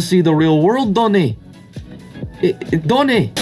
to see the real world, Donnie. Donnie.